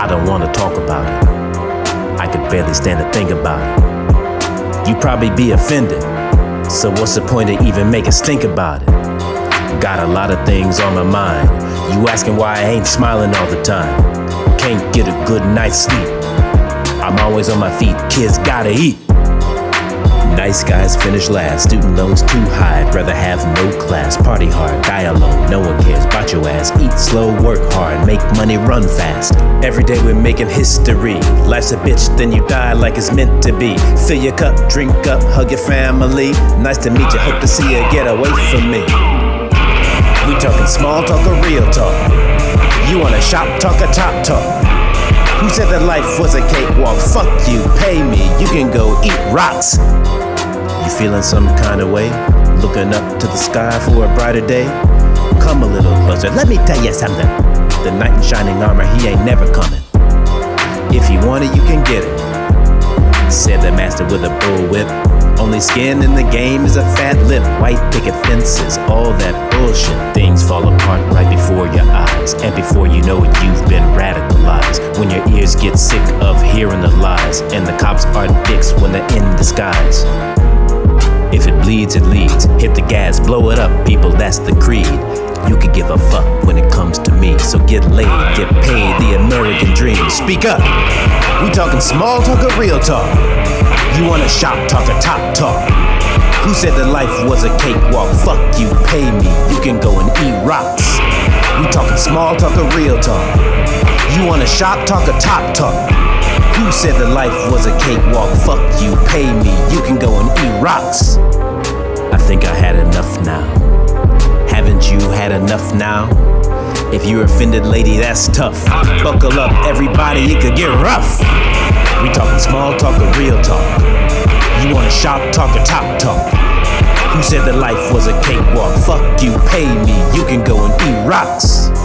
I don't wanna talk about it. I could barely stand to think about it. You probably be offended. So what's the point of even making stink about it? Got a lot of things on my mind. You asking why I ain't smiling all the time. Can't get a good night's sleep. I'm always on my feet. Kids gotta eat. Nice guys finish last, student loans too high. I'd rather class, party hard, die alone. No one cares about your ass. Eat slow, work hard, make money, run fast. Every day we're making history. Life's a bitch, then you die like it's meant to be. Fill your cup, drink up, hug your family. Nice to meet you, hope to see you. Get away from me. We talking small talk or real talk? You wanna shop talk or top talk? Who said that life was a cakewalk? Fuck you, pay me, you can go eat rocks. You feeling some kind of way? Looking up to the sky for a brighter day? Come a little closer, let me tell you something. The knight in shining armor, he ain't never coming. If you want it, you can get it. Said the master with a bullwhip. Only skin in the game is a fat lip. White picket fences, all that bullshit. Things fall apart right before your eyes. And before you know it, you've been radicalized. When your ears get sick of hearing the lies. And the cops are dicks when they're in disguise. If it bleeds, it leads. Hit the gas, blow it up, people, that's the creed. You could give a fuck when it comes to me. So get laid, get paid, the American dream. Speak up. We talking small talk or real talk? You wanna shop talk or top talk? Who said that life was a cakewalk? Fuck you, pay me. You can go and eat rocks. We talking small talk or real talk? You wanna shop talk or top talk? Who said that life was a cakewalk? Fuck you, pay me. You can go and eat rocks. I think I had enough now. Haven't you had enough now? If you're offended, lady, that's tough. Buckle up, everybody, it could get rough. We talking small talk or real talk? You wanna shop talk or top talk? Who said that life was a cakewalk? Fuck you, pay me, you can go and eat rocks.